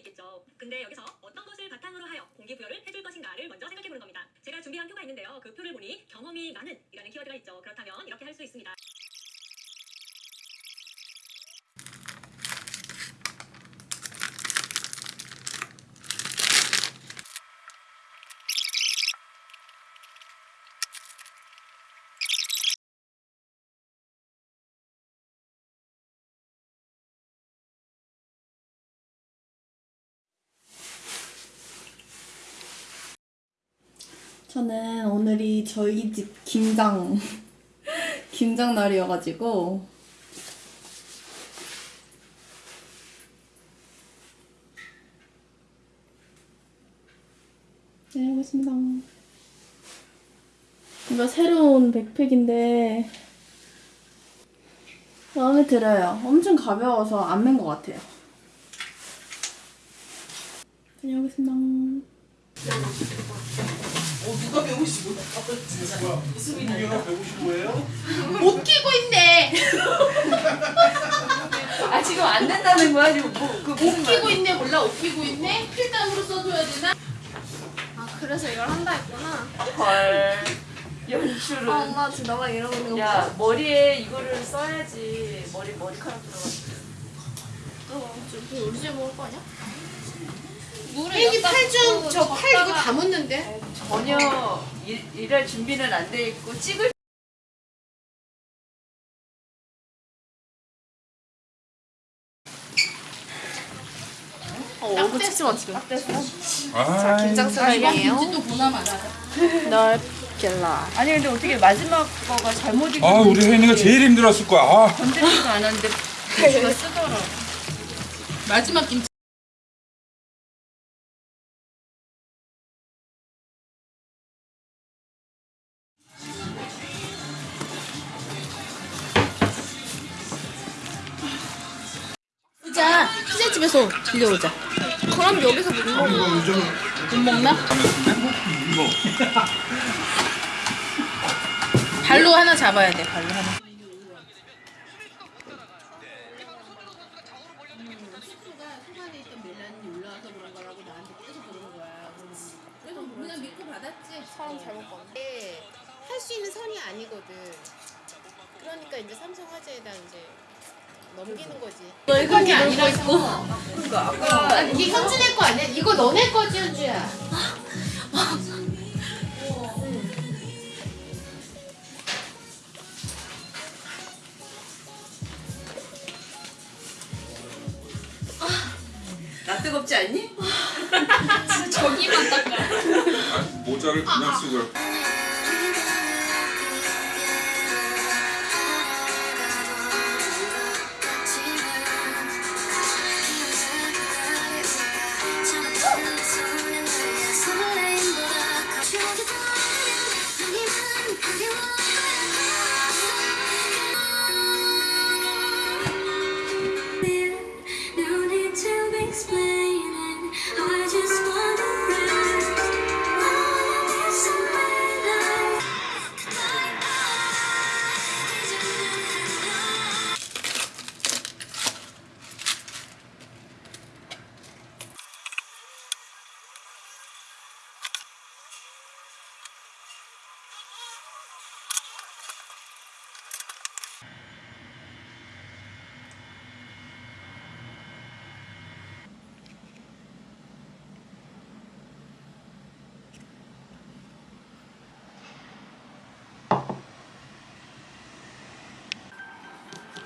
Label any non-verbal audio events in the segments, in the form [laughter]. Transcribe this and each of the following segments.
있겠죠. 근데 여기서 어떤 것을 바탕으로 하여 공기부여를 해줄 것인가를 먼저 생각해보는 겁니다. 제가 준비한 표가 있는데요. 그 표를 보니 경험이 많은 이라는 키워드가 있죠. 그렇다면 이렇게 할 수 있습니다. 저는 오늘이 저희 집 김장 [laughs] 김장 날이어가지고 네, 알겠습니다. 이거 새로운 백팩인데 마음에 들어요. 엄청 가벼워서 안 맨 것 같아요. 다녀오겠습니다. 누가 155? 무슨 일이야? 155예요? 못 끼고 있네. 아 지금 안 된다는 거야 지금 뭐그 옷 끼고 있네 몰라 옷 끼고 있네. 필담으로 써줘야 되나? 아 그래서 이걸 한다 했구나. 헐 연출은 아 엄마 지금 이러고 있는 거 야 머리에 이거를 써야지 머리 머리카락 들어가 저기 우리 집에 먹을 거 아니야? 애기 팔좀 저 팔 이거 다 묻는데. 전혀 일, 일할 준비는 안 돼 있고 찍을 어 얼굴 찍지 마 지금. 아, 김장 수량이에요. 또 보나마나. 넓게라. 아니 근데 어떻게 마지막 거가 잘못 익은 아 우리 혜인이가 제일 힘들었을 거야. 아, 건드리지도 않았는데 대수가 쓰더라 마지막 김치. 집에서 빌려오자. 그럼 여기서 못 먹어. 못 먹나? 발로 하나 잡아야 돼. 발로 하나. 그냥 믿고 받았지. 사람 잘못 봤네. 할수 있는 선이 아니거든. 그러니까 이제 삼성 화재에다 이제 넘기는 거지. 너희가 아니라 있고. 그러니까 아까 이게 현준의 거 아니야? 이거 너네 거지 현주야. 나 뜨겁지 않니? 아, [laughs] 모자를 그냥 쓰고.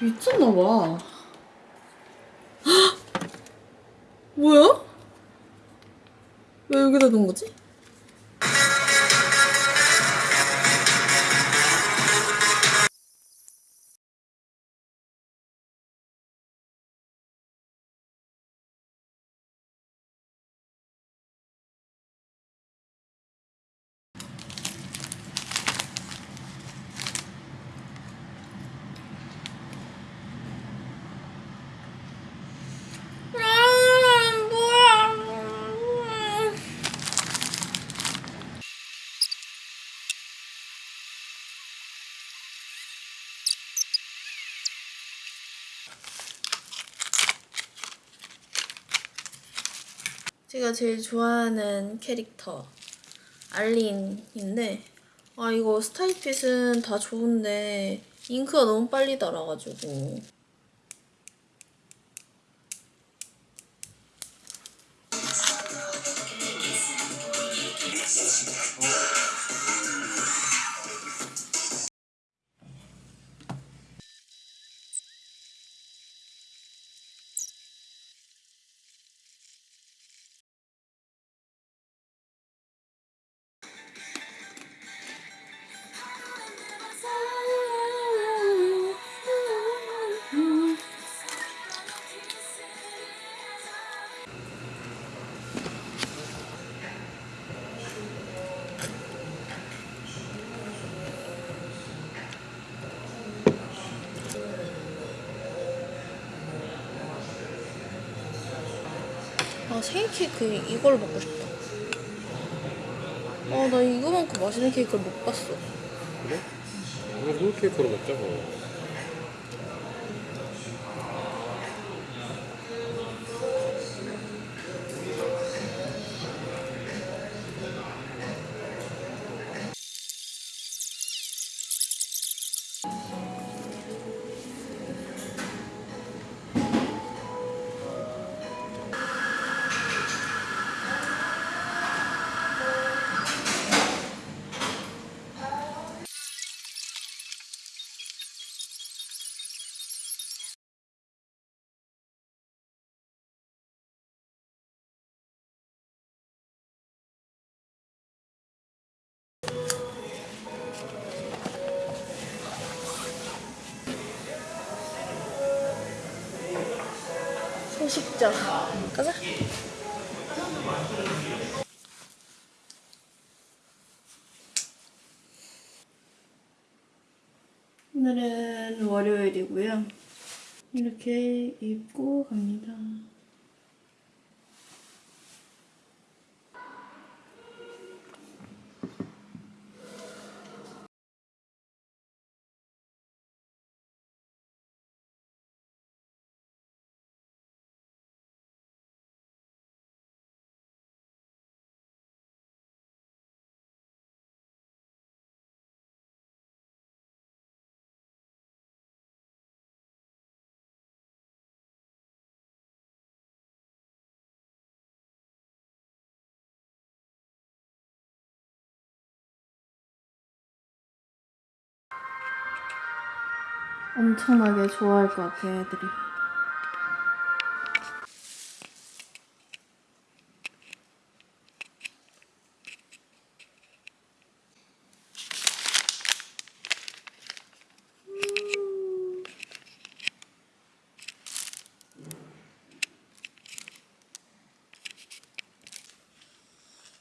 미쳤나봐. 뭐야? 왜 여기다 놓은 거지? 제가 제일 좋아하는 캐릭터 알린인데 아 이거 스타일핏은 다 좋은데 잉크가 너무 빨리 달아가지고 케이크 이걸 먹고 싶다 아 나 이거만큼 맛있는 케이크를 못 봤어 그래? 이거 롤케이크로 먹자 뭐. 소식자 가자. 오늘은 월요일이고요. 이렇게 입고 갑니다 엄청나게 좋아할 것 같아요 애들이.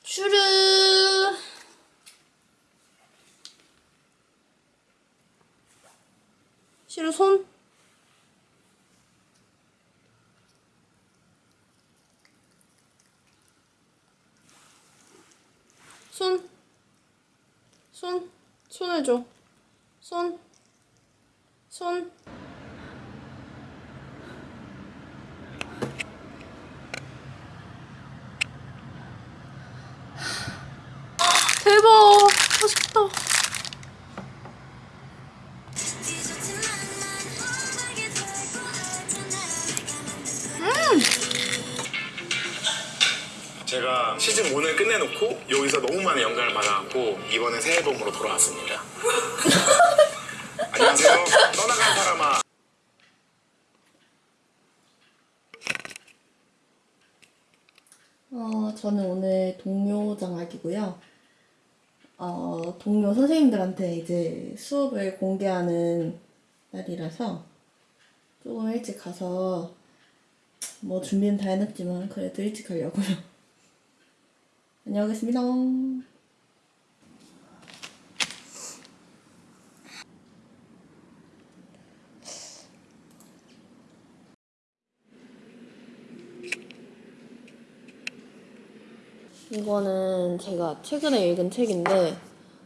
슈르 슈르 손 손, 손, 손을 줘. 손, 손. 대박! 맛있겠다. 제가 시즌 1을 끝내놓고 여기서 너무 많은 영감을 받아갖고 이번에 새 앨범으로 돌아왔습니다. [laughs] 안녕하세요. 떠나간 사람아. 어, 저는 오늘 동료 장학이고요. 어, 동료 선생님들한테 이제 수업을 공개하는 날이라서 조금 일찍 가서 뭐 준비는 다 해놨지만 그래도 일찍 가려고요. 다녀오겠습니다. 이거는 제가 최근에 읽은 책인데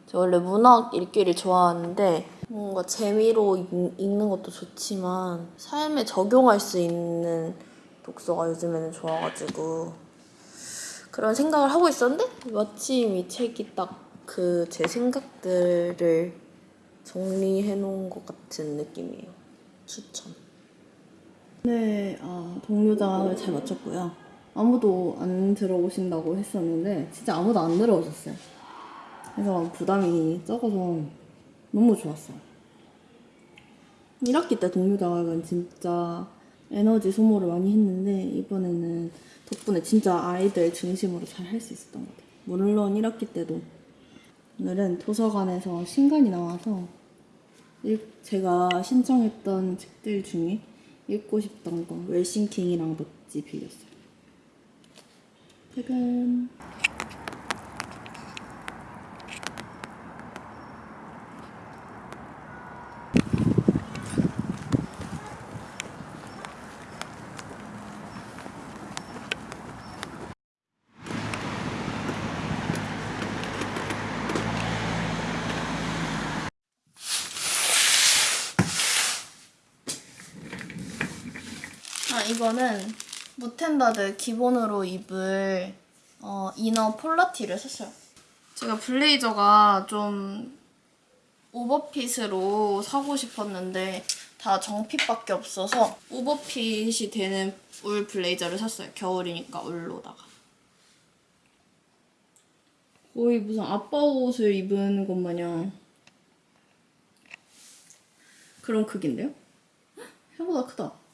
제가 원래 문학 읽기를 좋아하는데 뭔가 재미로 읽, 읽는 것도 좋지만 삶에 적용할 수 있는 독서가 요즘에는 좋아가지고 그런 생각을 하고 있었는데 마침 이 책이 딱 그 제 생각들을 정리해 놓은 것 같은 느낌이에요. 추천. 네, 아, 동료장을 잘 마쳤고요. 아무도 안 들어오신다고 했었는데 진짜 아무도 안 들어오셨어요. 그래서 부담이 적어서 너무 좋았어요. 1학기 때 동료자격은 진짜 에너지 소모를 많이 했는데 이번에는 덕분에 진짜 아이들 중심으로 잘 할 수 있었던 것 같아요. 물론 1학기 때도 오늘은 도서관에서 신간이 나와서 읽- 제가 신청했던 책들 중에 읽고 싶던 거 웰싱킹이랑 넛지 빌렸어요. 퇴근. 이거는 무텐다드 기본으로 입을 어, 이너 폴라티를 샀어요. 제가 블레이저가 좀 오버핏으로 사고 싶었는데 다 정핏밖에 없어서 오버핏이 되는 울 블레이저를 샀어요. 겨울이니까 울로다가. 거의 무슨 아빠 옷을 입은 것 마냥 그런 크기인데요? 헉, [gasps] 생각보다 크다.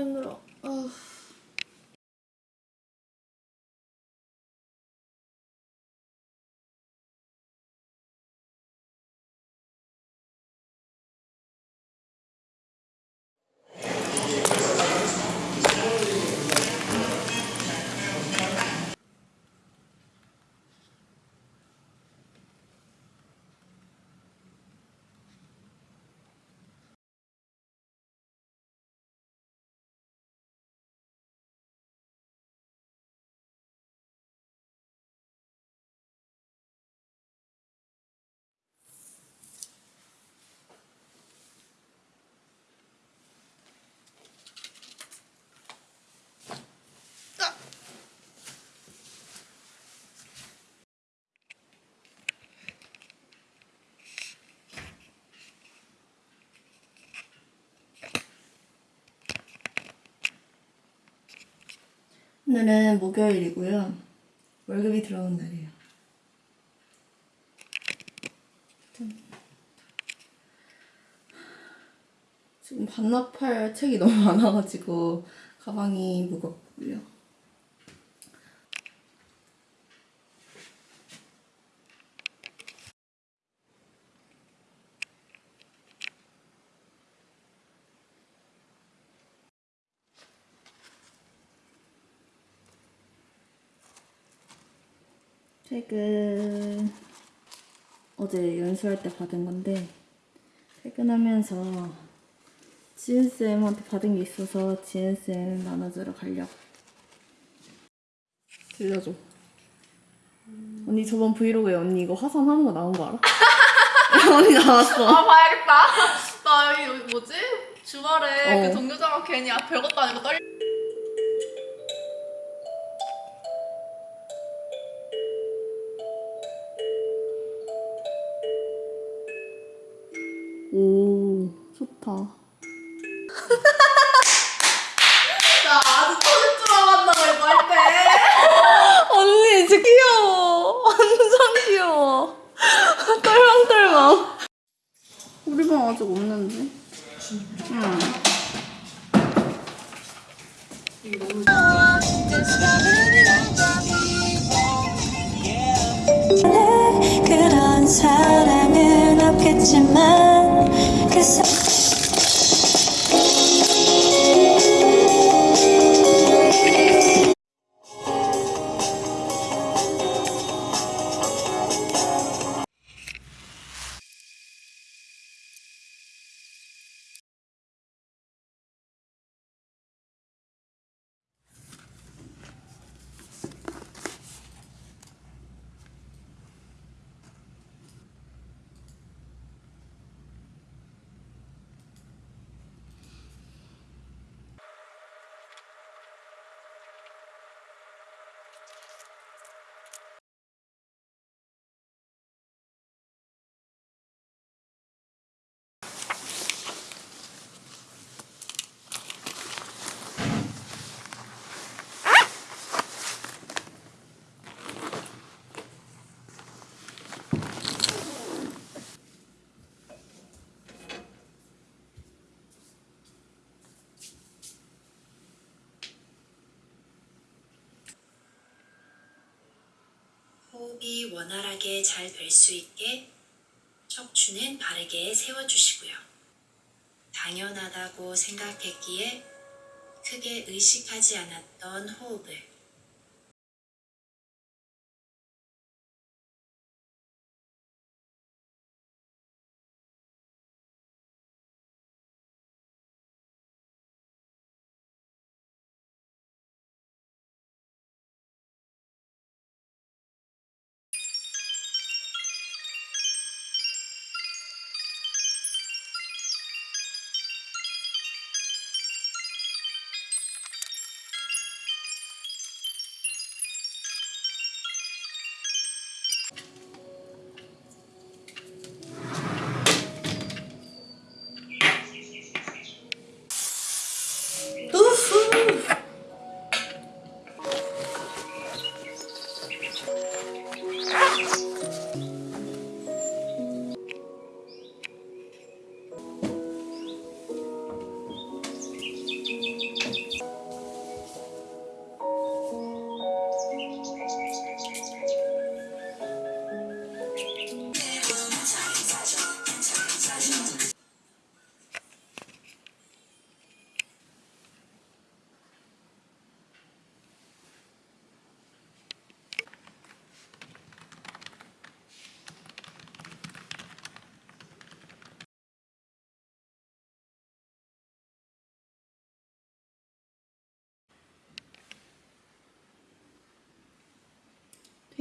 아 힘들어. 아. 오늘은 목요일이고요. 월급이 들어온 날이에요. 짠. 지금 반납할 책이 너무 많아가지고 가방이 무겁고요. 퇴근 어제 연수할 때 받은 건데 퇴근하면서 지은쌤한테 받은 게 있어서 지은쌤 나눠주러 가려고 들려줘 언니 저번 브이로그에 언니 이거 화산 하는 거 나온 거 알아? [laughs] 언니 나왔어 아 봐야겠다. 나 여기 뭐지? 주말에 어. 그 동료자가 괜히 아, 별것도 아니고 떨. 오 좋다. [laughs] 나 아주 터질 줄 알았나 이거 할 때. [laughs] 언니 진짜 귀여워. 완전 귀여워. [laughs] 떨망떨망. 우리 방 아직 없는데? 응. 그런 사랑은 없겠지만 그 호흡이 원활하게 잘 될 수 있게 척추는 바르게 세워주시고요. 당연하다고 생각했기에 크게 의식하지 않았던 호흡을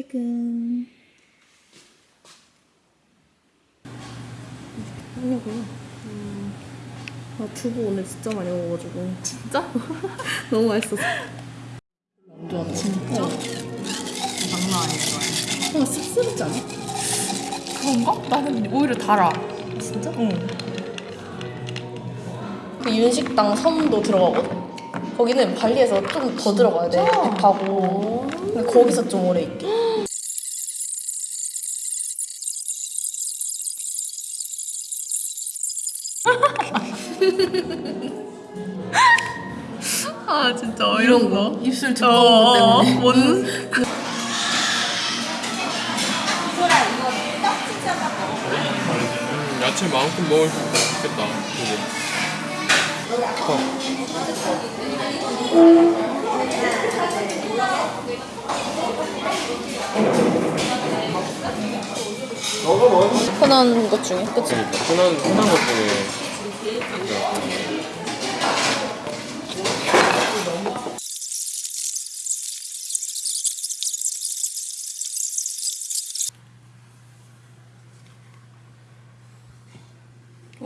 퇴근. 하냐고요? 음, 아, 두부 오늘 진짜 많이 먹어가지고. 진짜? [laughs] 너무 맛있었어. 좋아, 진짜. 장난 아니야. 아, 씁쓸하지 않아? 그런가? 나는 오히려 달아. 진짜? 응. 그 윤식당 섬도 들어가거든? 거기는 발리에서 좀 더 들어가야 돼. 배 타고. 근데 거기서 좀 오래 있게. 이런 거. 입술 두꺼운 거 때문에. 뭔? 음, 야채 마음껏 먹을 수 있겠다. 그지? 흔한 것 중에. 그치? 흔한 흔한 것 중에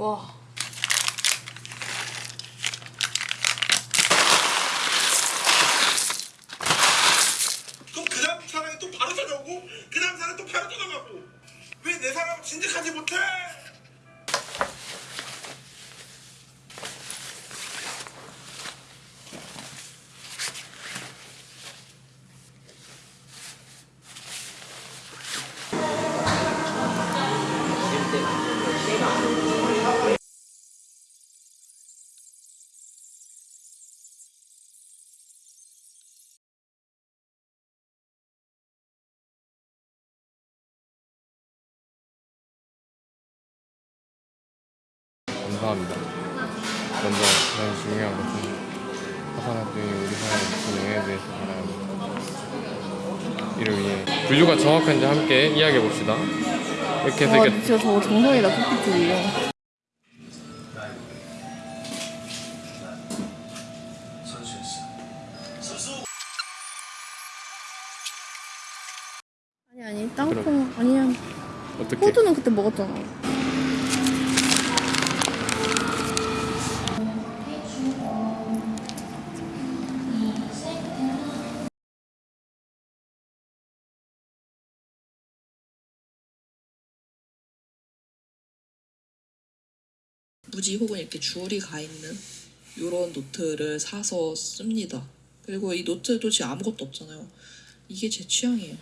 와. 그럼 그 다음 사람이 또 바로 찾아오고 그 다음 사람이 또 바로 떠나가고 왜 내 사람 진득하지 못해? 감사합니다. 먼저 가장 중요한 것은 화산화병이 우리 사회에 미치는 영향에 대해서 알아야 이를 위해 분류가 정확한지 함께 이야기해 봅시다. 이렇게 해서 와, 이렇게 진짜 저거 정성이다, PPT. 아니, 아니, 땅콩. 아니야. 어떻게 호두는 그때 먹었잖아. 무지 혹은 이렇게 줄이 가 있는 이런 노트를 사서 씁니다. 그리고 이 노트 도 지금 아무것도 없잖아요. 이게 제 취향이에요.